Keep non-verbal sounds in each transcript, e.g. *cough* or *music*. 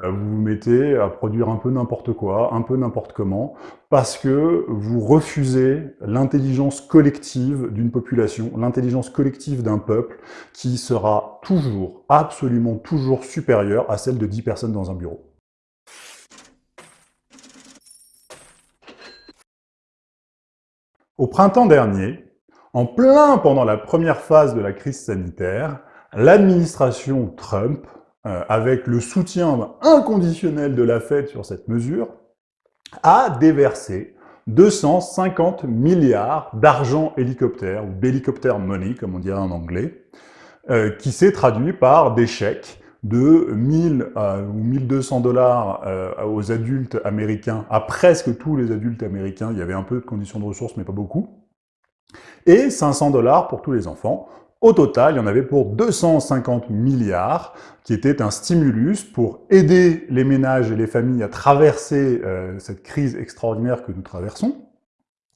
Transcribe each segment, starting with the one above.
bah, vous vous mettez à produire un peu n'importe quoi, un peu n'importe comment, parce que vous refusez l'intelligence collective d'une population, l'intelligence collective d'un peuple qui sera toujours, absolument toujours supérieure à celle de 10 personnes dans un bureau. Au printemps dernier, en plein pendant la première phase de la crise sanitaire, l'administration Trump, euh, avec le soutien inconditionnel de la Fed sur cette mesure, a déversé 250 milliards d'argent hélicoptère, ou hélicoptère money, comme on dirait en anglais, euh, qui s'est traduit par des chèques de 1000 euh, ou 1200 dollars aux adultes américains, à presque tous les adultes américains, il y avait un peu de conditions de ressources, mais pas beaucoup, et 500 dollars pour tous les enfants. Au total, il y en avait pour 250 milliards, qui était un stimulus pour aider les ménages et les familles à traverser euh, cette crise extraordinaire que nous traversons.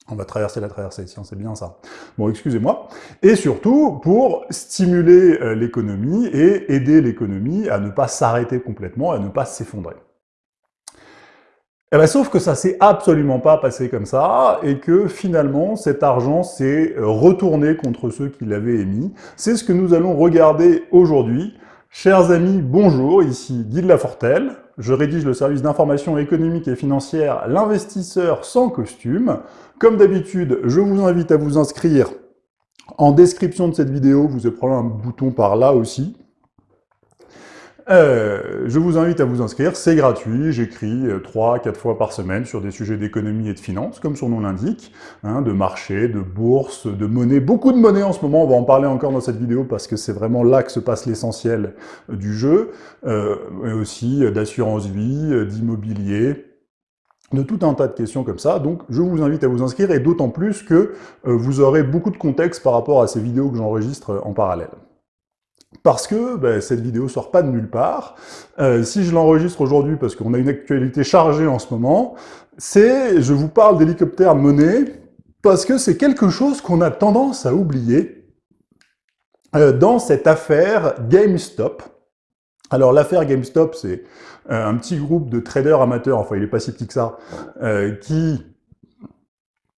On va traverser la traversée, c'est bien ça. Bon, excusez-moi. Et surtout, pour stimuler euh, l'économie et aider l'économie à ne pas s'arrêter complètement, à ne pas s'effondrer. Eh bien, sauf que ça s'est absolument pas passé comme ça, et que finalement, cet argent s'est retourné contre ceux qui l'avaient émis. C'est ce que nous allons regarder aujourd'hui. Chers amis, bonjour, ici Guy de Lafortelle. Je rédige le service d'information économique et financière L'investisseur sans costume. Comme d'habitude, je vous invite à vous inscrire en description de cette vidéo. Vous avez probablement un bouton par là aussi. Euh, je vous invite à vous inscrire, c'est gratuit, j'écris 3-4 euh, fois par semaine sur des sujets d'économie et de finance, comme son nom l'indique, hein, de marché, de bourse, de monnaie, beaucoup de monnaie en ce moment, on va en parler encore dans cette vidéo parce que c'est vraiment là que se passe l'essentiel du jeu, euh, mais aussi d'assurance vie, d'immobilier, de tout un tas de questions comme ça, donc je vous invite à vous inscrire, et d'autant plus que vous aurez beaucoup de contexte par rapport à ces vidéos que j'enregistre en parallèle parce que ben, cette vidéo sort pas de nulle part. Euh, si je l'enregistre aujourd'hui, parce qu'on a une actualité chargée en ce moment, c'est, je vous parle d'hélicoptère monnaie, parce que c'est quelque chose qu'on a tendance à oublier euh, dans cette affaire GameStop. Alors l'affaire GameStop, c'est euh, un petit groupe de traders amateurs, enfin il est pas si petit que ça, qui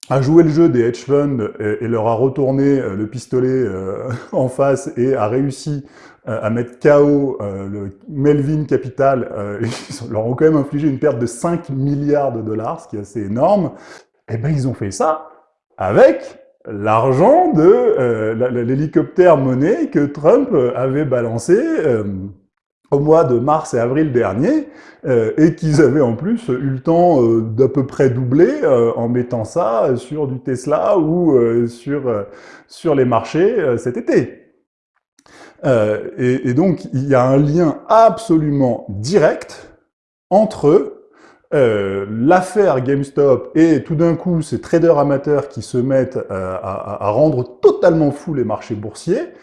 a joué le jeu des hedge funds et, leur a retourné euh, le pistolet euh, *laughs* en face et a réussi euh, à mettre KO le Melvin Capital, ils *laughs* leur ont quand même infligé une perte de 5 milliards de dollars, ce qui est assez énorme, eh ben ils ont fait ça avec l'argent de l'hélicoptère monnaie que Trump avait balancé au mois de mars et avril dernier, euh, et qu'ils avaient en plus eu le temps euh, d'à peu près doubler euh, en mettant ça sur du Tesla ou sur, les marchés cet été. Et, donc, il y a un lien absolument direct entre l'affaire GameStop et tout d'un coup ces traders amateurs qui se mettent à, rendre totalement fous les marchés boursiers,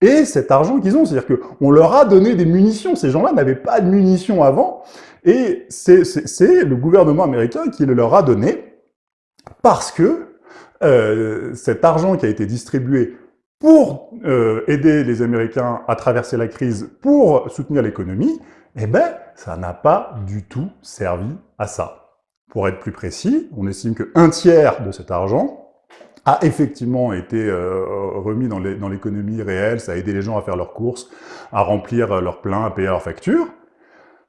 et cet argent qu'ils ont. C'est-à-dire qu'on leur a donné des munitions. Ces gens-là n'avaient pas de munitions avant, et c'est le gouvernement américain qui le leur a donné parce que euh, cet argent qui a été distribué pour euh, aider les Américains à traverser la crise, pour soutenir l'économie, eh ben, ça n'a pas du tout servi à ça. Pour être plus précis, on estime qu'un tiers de cet argent a effectivement été euh, remis dans l'économie réelle, ça a aidé les gens à faire leurs courses, à remplir euh, leurs pleins, à payer leurs factures,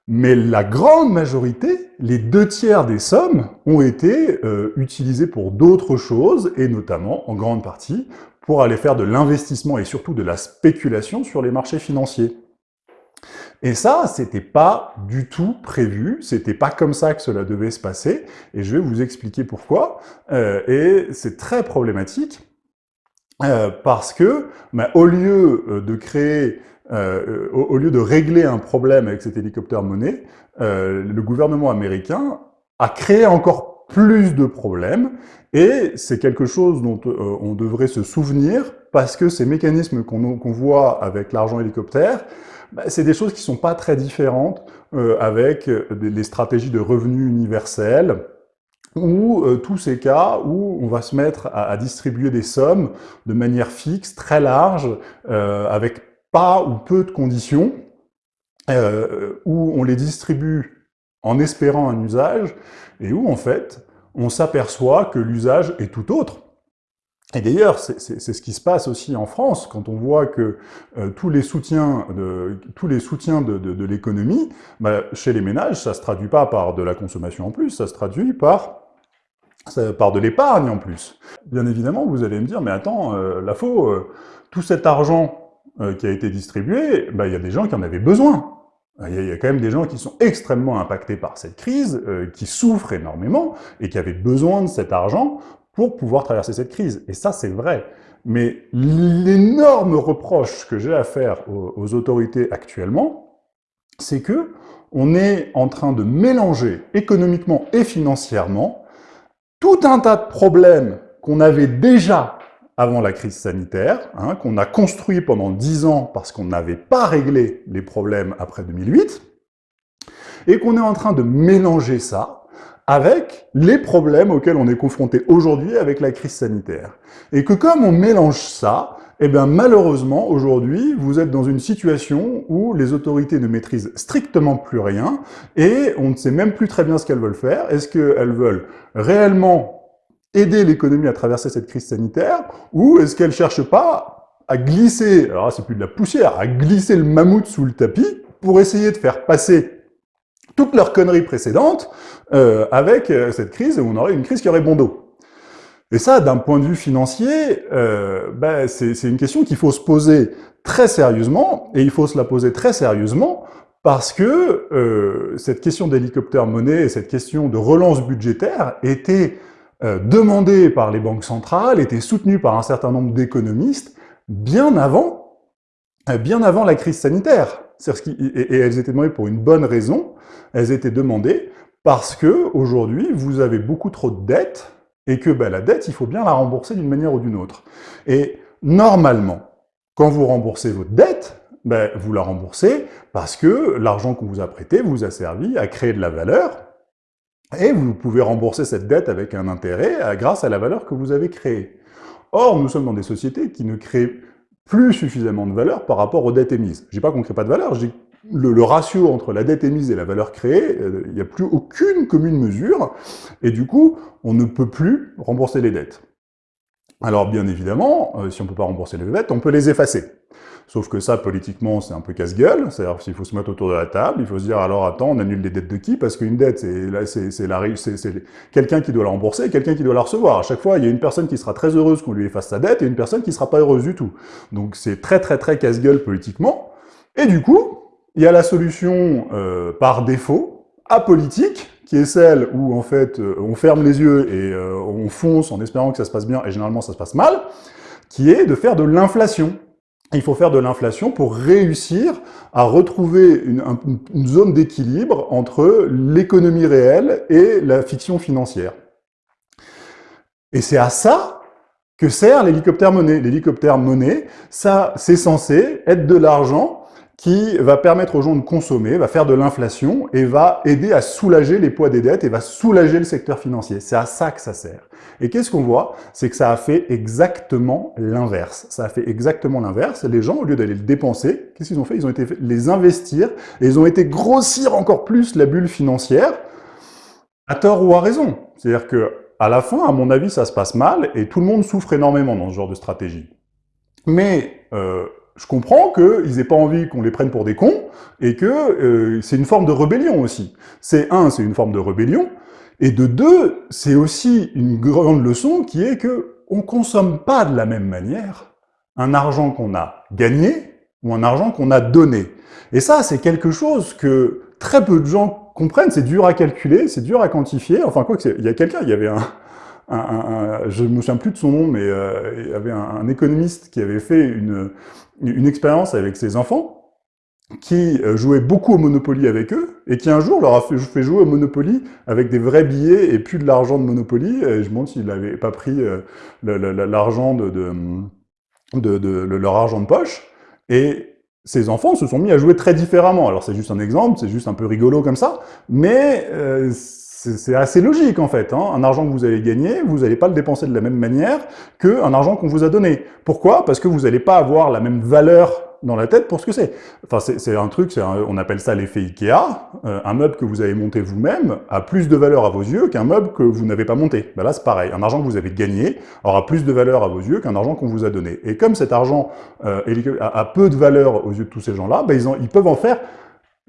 mais la grande majorité, les deux tiers des sommes, ont été euh, utilisées pour d'autres choses, et notamment, en grande partie, pour aller faire de l'investissement et surtout de la spéculation sur les marchés financiers. Et ça, c'était pas du tout prévu, c'était pas comme ça que cela devait se passer, et je vais vous expliquer pourquoi. Euh, et c'est très problématique, euh, parce que, bah, au lieu euh, de créer, au, lieu de régler un problème avec cet hélicoptère monnaie, le gouvernement américain a créé encore plus de problèmes, et c'est quelque chose dont on devrait se souvenir, parce que ces mécanismes qu'on voit avec l'argent hélicoptère, bah, c'est des choses qui sont pas très différentes euh, avec euh, les stratégies de revenus universels, ou euh, tous ces cas où on va se mettre à, distribuer des sommes de manière fixe, très large, avec pas ou peu de conditions, euh, où on les distribue en espérant un usage, et où en fait, on s'aperçoit que l'usage est tout autre. Et d'ailleurs, c'est ce qui se passe aussi en France, quand on voit que euh, tous les soutiens de, tous les soutiens de, de, de l'économie, bah, chez les ménages, ça se traduit pas par de la consommation en plus, ça se traduit par par de l'épargne en plus. Bien évidemment, vous allez me dire, mais attends, euh, la faux, euh, tout cet argent euh, qui a été distribué, bah, il y a des gens qui en avaient besoin. Il y, a, quand même des gens qui sont extrêmément impactés par cette crise, qui souffrent énormément, et qui avaient besoin de cet argent pour pouvoir traverser cette crise. Et ça, c'est vrai. Mais l'énorme reproche que j'ai à faire aux, autorités actuellement, c'est que on est en train de mélanger économiquement et financièrement tout un tas de problèmes qu'on avait déjà avant la crise sanitaire, hein, qu'on a construit pendant dix ans parce qu'on n'avait pas réglé les problèmes après 2008, et qu'on est en train de mélanger ça avec les problèmes auxquels on est confronté aujourd'hui avec la crise sanitaire. Et que comme on mélange ça, eh bien malheureusement, aujourd'hui, vous êtes dans une situation où les autorités ne maîtrisent strictement plus rien et on ne sait même plus très bien ce qu'elles veulent faire. Est-ce qu'elles veulent réellement aider l'économie à traverser cette crise sanitaire ou est-ce qu'elles cherchent pas à glisser, alors c'est plus de la poussière, à glisser le mammouth sous le tapis pour essayer de faire passer toutes leurs conneries précédentes euh, avec euh, cette crise où on aurait une crise qui aurait bon dos. Et ça, d'un point de vue financier, euh, ben, c'est une question qu'il faut se poser très sérieusement, et il faut se la poser très sérieusement, parce que euh, cette question d'hélicoptère-monnaie et cette question de relance budgétaire était euh, demandée par les banques centrales, était soutenue par un certain nombre d'économistes bien avant, bien avant la crise sanitaire. Et, elles étaient demandées pour une bonne raison, elles étaient demandées parce que aujourd'hui vous avez beaucoup trop de dettes et que ben, la dette, il faut bien la rembourser d'une manière ou d'une autre. Et normalement, quand vous remboursez votre dette, ben, vous la remboursez parce que l'argent qu'on vous a prêté vous a servi à créer de la valeur, et vous pouvez rembourser cette dette avec un intérêt grâce à la valeur que vous avez créée. Or, nous sommes dans des sociétés qui ne créent plus suffisamment de valeur par rapport aux dettes émises. Je dis pas qu'on crée pas de valeur, le, ratio entre la dette émise et la valeur créée, euh, il n'y a plus aucune commune mesure, et du coup, on ne peut plus rembourser les dettes. Alors bien évidemment, euh, si on peut pas rembourser les dettes, on peut les effacer. Sauf que ça, politiquement, c'est un peu casse-gueule, c'est-à-dire qu'il faut se mettre autour de la table, il faut se dire, alors attends, on annule les dettes de qui? Parce qu'une dette, c'est quelqu'un qui doit la rembourser quelqu'un qui doit la recevoir. À chaque fois, il y a une personne qui sera très heureuse qu'on lui efface sa dette et une personne qui sera pas heureuse du tout. Donc c'est très très très casse-gueule politiquement. Et du coup, il y a la solution euh, par défaut, apolitique, qui est celle où en fait euh, on ferme les yeux et euh, on fonce en espérant que ça se passe bien, et généralement ça se passe mal, qui est de faire de l'inflation. Il faut faire de l'inflation pour réussir à retrouver une, zone d'équilibre entre l'économie réelle et la fiction financière. Et c'est à ça que sert l'hélicoptère monnaie. L'hélicoptère monnaie, ça, c'est censé être de l'argent qui va permettre aux gens de consommer, va faire de l'inflation et va aider à soulager les poids des dettes et va soulager le secteur financier. C'est à ça que ça sert. Et qu'est-ce qu'on voit? C'est que ça a fait exactement l'inverse. Ça a fait exactement l'inverse. Les gens, au lieu d'aller le dépenser, qu'est-ce qu'ils ont fait? Ils ont été les investir et ils ont été grossir encore plus la bulle financière, à tort ou à raison. C'est-à-dire que à la fin, à mon avis, ça se passe mal et tout le monde souffre énormément dans ce genre de stratégie. Mais euh, je comprends qu'ils aient pas envie qu'on les prenne pour des cons, et que euh, c'est une forme de rébellion aussi. C'est un, c'est une forme de rébellion, et de deux, c'est aussi une grande leçon qui est que on consomme pas de la même manière un argent qu'on a gagné ou un argent qu'on a donné. Et ça, c'est quelque chose que très peu de gens comprennent, c'est dur à calculer, c'est dur à quantifier, enfin quoi que il y a quelqu'un, il y avait un, je ne me souviens plus de son nom, mais euh, il y avait un, économiste qui avait fait une, expérience avec ses enfants, qui euh, jouait beaucoup au Monopoly avec eux, et qui un jour leur a fait, jouer au Monopoly avec des vrais billets et plus de l'argent de Monopoly. Et je me demande s'il n'avait pas pris euh, l'argent de, leur argent de poche. Et ces enfants se sont mis à jouer très différemment. Alors c'est juste un exemple, c'est juste un peu rigolo comme ça, mais euh, c'est assez logique en fait. Hein. Un argent que vous avez gagné, vous n'allez pas le dépenser de la même manière qu'un argent qu'on vous a donné. Pourquoi? Parce que vous n'allez pas avoir la même valeur dans la tête pour ce que c'est. Enfin, c'est un truc, on appelle ça l'effet Ikea. Euh, un meuble que vous avez monté vous-même a plus de valeur à vos yeux qu'un meuble que vous n'avez pas monté. Ben là, c'est pareil. Un argent que vous avez gagné aura plus de valeur à vos yeux qu'un argent qu'on vous a donné. Et comme cet argent euh, a, peu de valeur aux yeux de tous ces gens-là, ben ils, ils peuvent en faire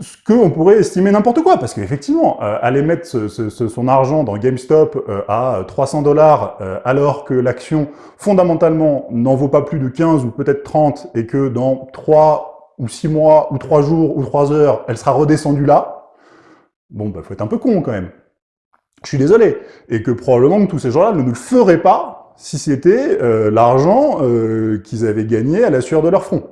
ce qu'on pourrait estimer n'importe quoi, parce qu'effectivement, euh, aller mettre son argent dans GameStop euh, à 300 dollars, euh, alors que l'action, fondamentalement, n'en vaut pas plus de 15 ou peut-être 30, et que dans 3 ou 6 mois, ou 3 jours, ou 3 heures, elle sera redescendue là, bon, bah, faut être un peu con quand même. Je suis désolé. Et que probablement que tous ces gens-là ne le feraient pas si c'était l'argent qu'ils avaient gagné à la sueur de leur front.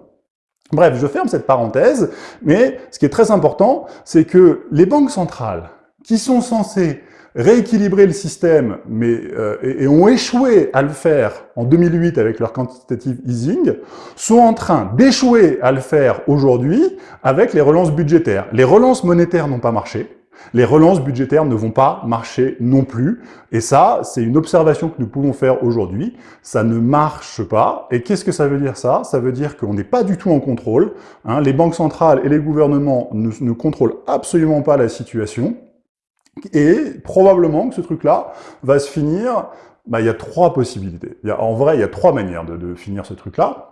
Bref, je ferme cette parenthèse, mais ce qui est très important, c'est que les banques centrales, qui sont censées rééquilibrer le système, mais euh, et, ont échoué à le faire en 2008 avec leur quantitative easing, sont en train d'échouer à le faire aujourd'hui avec les relances budgétaires. Les relances monétaires n'ont pas marché, les relances budgétaires ne vont pas marcher non plus. Et ça, c'est une observation que nous pouvons faire aujourd'hui. Ça ne marche pas. Et qu'est-ce que ça veut dire ça? Ça veut dire qu'on n'est pas du tout en contrôle. Hein. Les banques centrales et les gouvernements ne, contrôlent absolument pas la situation. Et probablement que ce truc-là va se finir... Bah, il y a trois possibilités. en vrai, il y a trois manières de finir ce truc-là.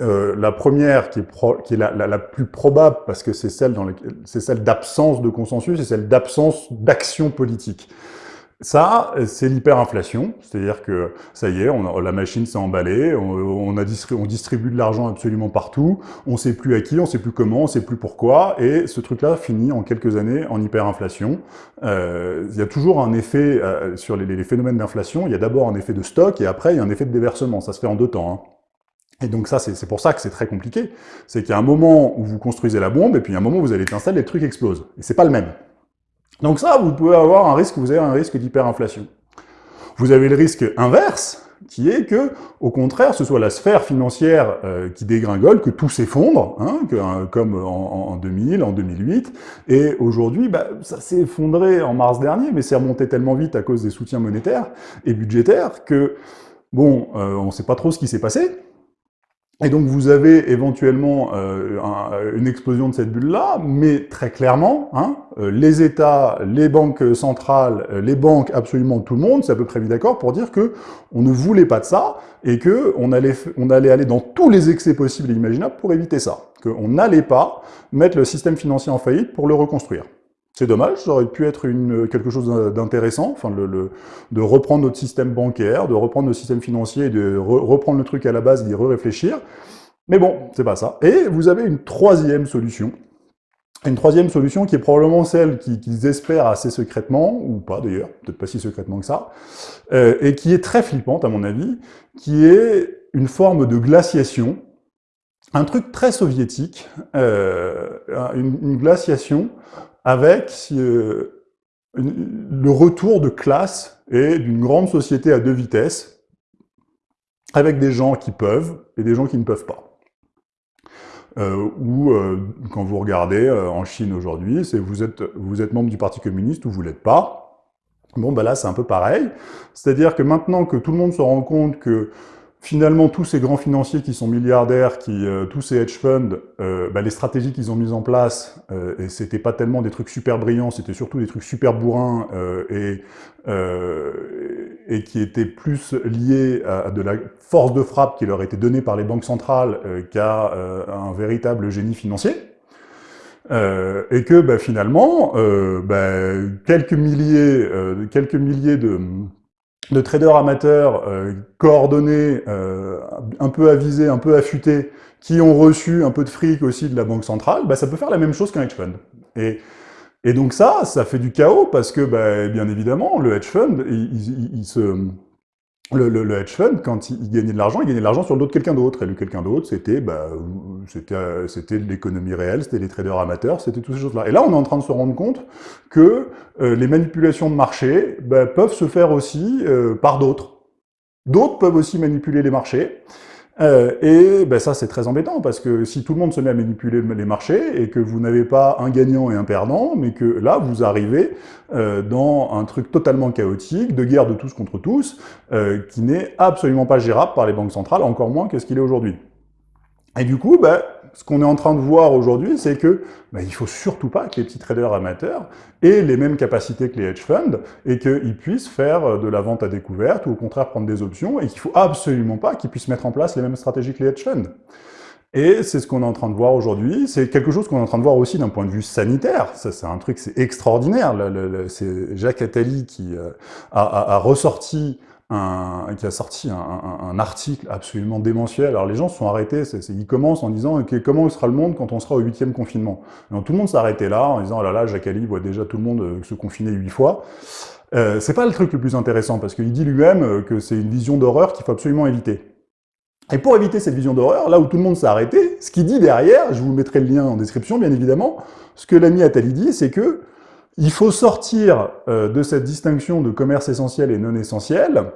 Euh, la première, qui est, la, plus probable, parce que c'est celle, celle d'absence de consensus, c'est celle d'absence d'action politique. Ça, c'est l'hyperinflation, c'est-à-dire que ça y est, on la machine s'est emballée, on, a on distribue de l'argent absolument partout, on sait plus à qui, on sait plus comment, on sait plus pourquoi, et ce truc-là finit en quelques années en hyperinflation. Euh, il y a toujours un effet euh, sur les, les phénomènes d'inflation, il y a d'abord un effet de stock, et après il y a un effet de déversement, ça se fait en deux temps. Hein. Et donc ça, c'est pour ça que c'est très compliqué. C'est qu'il y a un moment où vous construisez la bombe, et puis il y a un moment où vous allez étincelle, et le truc explose. Et c'est pas le même. Donc ça, vous pouvez avoir un risque, vous avez un risque d'hyperinflation. Vous avez le risque inverse, qui est que, au contraire, ce soit la sphère financière euh, qui dégringole, que tout s'effondre, hein, euh, comme en, 2000, en 2008, et aujourd'hui, bah, ça s'est effondré en mars dernier, mais c'est remonté tellement vite à cause des soutiens monétaires et budgétaires que, bon, euh, on ne sait pas trop ce qui s'est passé, et donc vous avez éventuellement euh, une explosion de cette bulle-là, mais très clairement, hein, euh, les États, les banques centrales, euh, les banques, absolument tout le monde, c'est à peu près mis d'accord pour dire que on ne voulait pas de ça et que on allait, on allait aller dans tous les excès possibles et imaginables pour éviter ça. Qu'on n'allait pas mettre le système financier en faillite pour le reconstruire. C'est dommage, ça aurait pu être quelque chose d'intéressant, enfin, de reprendre notre système bancaire, de reprendre notre système financier, de reprendre le truc à la base, d'y re-réfléchir. Mais bon, c'est pas ça. Et vous avez une troisième solution, une troisième solution qui est probablement celle qu'ils espèrent assez secrètement, ou pas d'ailleurs, peut-être pas si secrètement que ça, euh, et qui est très flippante à mon avis, qui est une forme de glaciation, un truc très soviétique, euh, une glaciation avec euh, le retour de classe et d'une grande société à deux vitesses, avec des gens qui peuvent et des gens qui ne peuvent pas. Euh, ou euh, quand vous regardez en Chine aujourd'hui, c'est vous êtes, membre du Parti communiste ou vous l'êtes pas. Bon, ben là, c'est un peu pareil. C'est-à-dire que maintenant que tout le monde se rend compte que finalement, tous ces grands financiers qui sont milliardaires, qui, euh, tous ces hedge funds, euh, bah, les stratégies qu'ils ont mises en place, euh, et c'était pas tellement des trucs super brillants, c'était surtout des trucs super bourrins et, et qui étaient plus liés à, de la force de frappe qui leur était donnée par les banques centrales qu'à un véritable génie financier. et que bah, finalement, bah, quelques milliers, quelques milliers de de traders amateurs euh, coordonnés, euh, un peu avisés, un peu affûtés, qui ont reçu un peu de fric aussi de la banque centrale, bah, ça peut faire la même chose qu'un hedge fund. Et, et donc ça, ça fait du chaos parce que, bah, bien évidemment, le hedge fund, il se le, hedge fund, quand il, gagnait de l'argent, il gagnait de l'argent sur le dos de quelqu'un d'autre. Et le quelqu'un d'autre, c'était bah, c'était l'économie réelle, c'était les traders amateurs, c'était toutes ces choses-là. Et là, on est en train de se rendre compte que euh, les manipulations de marché bah, peuvent se faire aussi euh, par d'autres. D'autres peuvent aussi manipuler les marchés. Euh, et ben ça, c'est très embêtant, parce que si tout le monde se met à manipuler les marchés, et que vous n'avez pas un gagnant et un perdant, mais que là, vous arrivez euh, dans un truc totalement chaotique, de guerre de tous contre tous, euh, qui n'est absolument pas gérable par les banques centrales, encore moins qu'est-ce qu'il est aujourd'hui. Et du coup, bah, ce qu'on est en train de voir aujourd'hui, c'est que bah, il faut surtout pas que les petits traders amateurs aient les mêmes capacités que les hedge funds et qu'ils puissent faire de la vente à découverte ou au contraire prendre des options et qu'il faut absolument pas qu'ils puissent mettre en place les mêmes stratégies que les hedge funds. Et c'est ce qu'on est en train de voir aujourd'hui. C'est quelque chose qu'on est en train de voir aussi d'un point de vue sanitaire. Ça, c'est un truc, c'est extraordinaire. C'est Jacques Attali qui euh, a, ressorti qui a sorti un, article absolument démentiel. Alors les gens se sont arrêtés, c ils commencent en disant ok comment sera le monde quand on sera au huitième confinement? Tout le monde s'est arrêté là en disant oh là là, Jacques Attali voit déjà tout le monde euh, se confiner huit fois. Euh, c'est pas le truc le plus intéressant parce qu'il dit lui-même que c'est une vision d'horreur qu'il faut absolument éviter. Et pour éviter cette vision d'horreur, là où tout le monde s'est arrêté, ce qu'il dit derrière, je vous mettrai le lien en description bien évidemment, ce que l'ami Attali dit, c'est que il faut sortir euh, de cette distinction de commerce essentiel et non essentiel,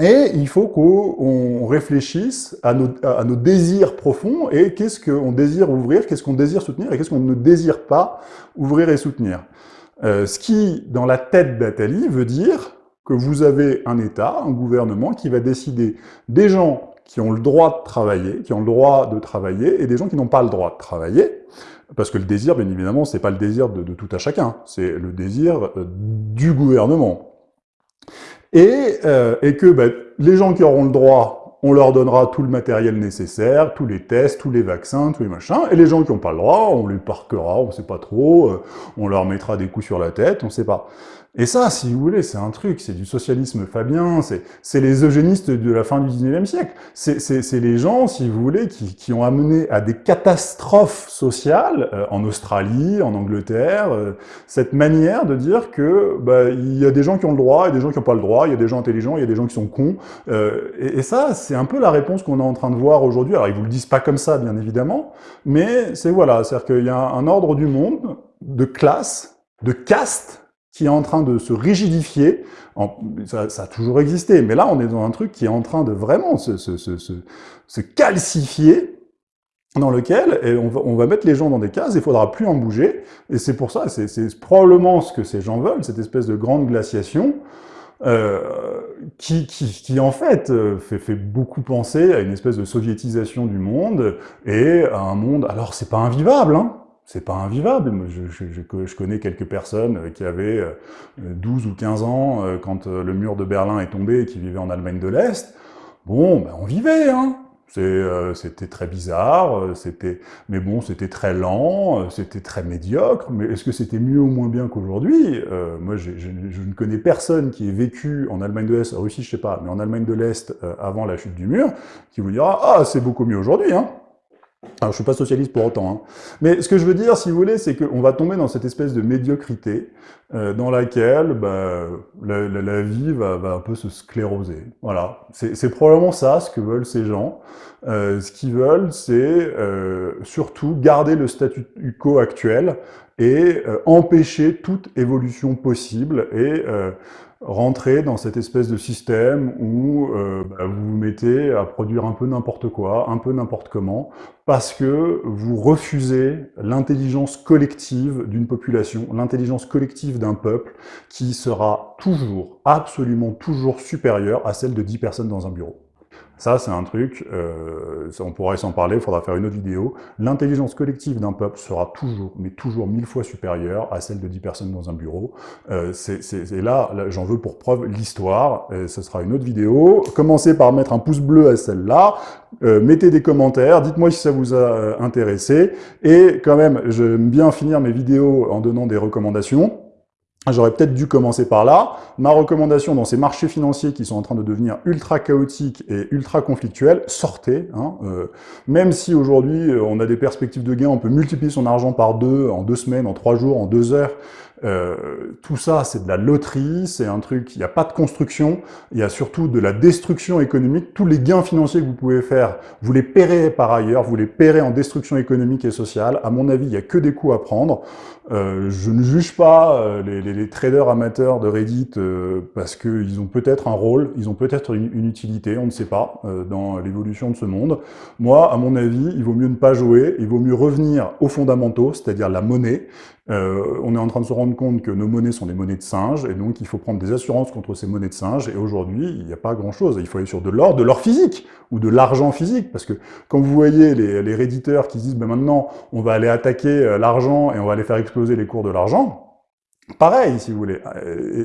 et il faut qu'on réfléchisse à nos, désirs profonds et qu'est-ce qu'on désire ouvrir, qu'est-ce qu'on désire soutenir et qu'est-ce qu'on ne désire pas ouvrir et soutenir. Euh, ce qui, dans la tête d'Attali, veut dire que vous avez un État, un gouvernement qui va décider des gens qui ont le droit de travailler, qui ont le droit de travailler, et des gens qui n'ont pas le droit de travailler, parce que le désir, bien évidemment, c'est pas le désir de, tout à chacun, c'est le désir euh, du gouvernement. Et, euh, et que ben, les gens qui auront le droit, on leur donnera tout le matériel nécessaire, tous les tests, tous les vaccins, tous les machins, et les gens qui n'ont pas le droit, on les parquera, on sait pas trop, euh, on leur mettra des coups sur la tête, on sait pas. Et ça, si vous voulez, c'est un truc, c'est du socialisme fabien, c'est les eugénistes de la fin du 19e siècle. C'est les gens, si vous voulez, qui, qui, ont amené à des catastrophes sociales, euh, en Australie, en Angleterre, euh, cette manière de dire que bah, il y a des gens qui ont le droit et des gens qui n'ont pas le droit, il y a des gens intelligents, il y a des gens qui sont cons. Euh, et, et, ça, c'est un peu la réponse qu'on est en train de voir aujourd'hui. Alors, ils vous le disent pas comme ça, bien évidemment, mais c'est voilà, c'est-à-dire qu'il y a un ordre du monde de classe, de caste, qui est en train de se rigidifier. ça, a toujours existé, mais là, on est dans un truc qui est en train de vraiment se, se, se, se calcifier, dans lequel on, va, on, va, mettre les gens dans des cases, il faudra plus en bouger, et c'est pour ça, c'est probablement ce que ces gens veulent, cette espèce de grande glaciation, euh, qui, qui, qui, en fait euh, fait, fait, beaucoup penser à une espèce de soviétisation du monde, et à un monde, alors c'est pas invivable, hein, c'est pas invivable. Je, je, connais quelques personnes euh, qui avaient 12 euh, ou 15 ans euh, quand le mur de Berlin est tombé et qui vivaient en Allemagne de l'Est. Bon, ben on vivait, hein c'était très bizarre, c'était, mais bon, c'était très lent, c'était très médiocre, mais est-ce que c'était mieux ou moins bien qu'aujourd'hui? Moi, je, ne connais personne qui ait vécu en Allemagne de l'Est, en Russie, je sais pas, mais en Allemagne de l'Est avant la chute du mur, qui vous dira « Ah, c'est beaucoup mieux aujourd'hui, hein !» Alors, je suis pas socialiste pour autant, hein. mais ce que je veux dire, si vous voulez, c'est qu'on va tomber dans cette espèce de médiocrité euh, dans laquelle bah, la, vie va, va, un peu se scléroser. Voilà, c'est probablement ça ce que veulent ces gens. Euh, ce qu'ils veulent, c'est euh, surtout garder le statu quo actuel et euh, empêcher toute évolution possible et euh, rentrer dans cette espèce de système où euh, bah, vous vous mettez à produire un peu n'importe quoi, un peu n'importe comment, parce que vous refusez l'intelligence collective d'une population, l'intelligence collective d'un peuple qui sera toujours, absolument toujours supérieure à celle de 10 personnes dans un bureau. Ça, c'est un truc, euh, on pourrait s'en parler, il faudra faire une autre vidéo. L'intelligence collective d'un peuple sera toujours, mais toujours mille fois supérieure à celle de 10 personnes dans un bureau. Euh, c'est là, là j'en veux pour preuve l'histoire, ce sera une autre vidéo. Commencez par mettre un pouce bleu à celle-là, euh, mettez des commentaires, dites-moi si ça vous a euh, intéressé, et quand même, j'aime bien finir mes vidéos en donnant des recommandations. J'aurais peut-être dû commencer par là. Ma recommandation dans ces marchés financiers qui sont en train de devenir ultra chaotiques et ultra conflictuels, sortez. Hein, euh, même si aujourd'hui euh, on a des perspectives de gain, on peut multiplier son argent par deux en deux semaines, en trois jours, en deux heures. Euh, tout ça, c'est de la loterie, c'est un truc, il n'y a pas de construction, il y a surtout de la destruction économique. Tous les gains financiers que vous pouvez faire, vous les paierez par ailleurs, vous les paierez en destruction économique et sociale. À mon avis, il n'y a que des coûts à prendre. Euh, je ne juge pas euh, les, les, les, traders amateurs de Reddit euh, parce qu'ils ont peut-être un rôle, ils ont peut-être une, une, utilité, on ne sait pas, euh, dans l'évolution de ce monde. Moi, à mon avis, il vaut mieux ne pas jouer, il vaut mieux revenir aux fondamentaux, c'est-à-dire la monnaie, Euh, on est en train de se rendre compte que nos monnaies sont des monnaies de singes, et donc il faut prendre des assurances contre ces monnaies de singes, et aujourd'hui, il n'y a pas grand-chose. Il faut aller sur de l'or, de l'or physique, ou de l'argent physique, parce que quand vous voyez les, les réditeurs qui disent ben maintenant, on va aller attaquer euh, l'argent et on va aller faire exploser les cours de l'argent », Pareil, si vous voulez.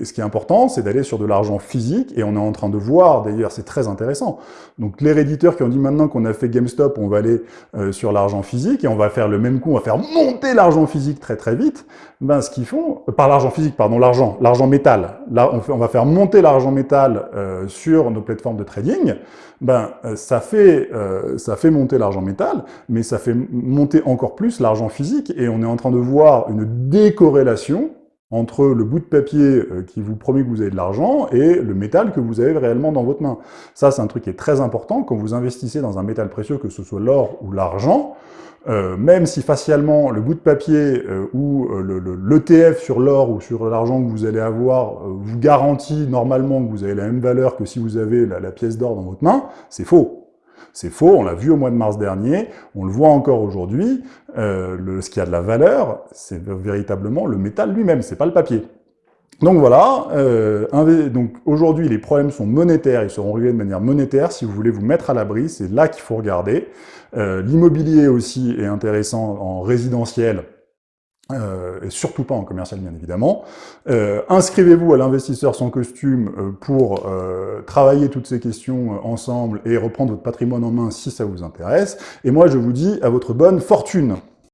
Ce qui est important, c'est d'aller sur de l'argent physique, et on est en train de voir, d'ailleurs, c'est très intéressant. Donc les réditeurs qui ont dit maintenant qu'on a fait GameStop, on va aller euh, sur l'argent physique, et on va faire le même coup, on va faire monter l'argent physique très très vite, ben ce qu'ils font, euh, par l'argent physique, pardon, l'argent, l'argent métal, là on, va faire monter l'argent métal euh, sur nos plateformes de trading, ben ça fait, ça fait monter l'argent métal, mais ça fait monter encore plus l'argent physique, et on est en train de voir une décorrélation entre le bout de papier euh, qui vous promet que vous avez de l'argent et le métal que vous avez réellement dans votre main. Ça, c'est un truc qui est très important quand vous investissez dans un métal précieux, que ce soit l'or ou l'argent, euh, même si facialement le bout de papier euh, ou l'ETF sur l'or ou sur l'argent que vous allez avoir vous garantit normalement que vous avez la même valeur que si vous avez la pièce d'or dans votre main, c'est faux. C'est faux, on l'a vu au mois de mars dernier, on le voit encore aujourd'hui, euh, ce qui a de la valeur, c'est véritablement le métal lui-même, c'est pas le papier. Donc voilà, euh, donc aujourd'hui les problèmes sont monétaires, ils seront réglés de manière monétaire, si vous voulez vous mettre à l'abri, c'est là qu'il faut regarder. Euh, L'immobilier aussi est intéressant en résidentiel, euh, et surtout pas en commercial bien évidemment. Euh, Inscrivez-vous à l'investisseur sans costume euh, pour travailler toutes ces questions ensemble et reprendre votre patrimoine en main si ça vous intéresse. Et moi je vous dis à votre bonne fortune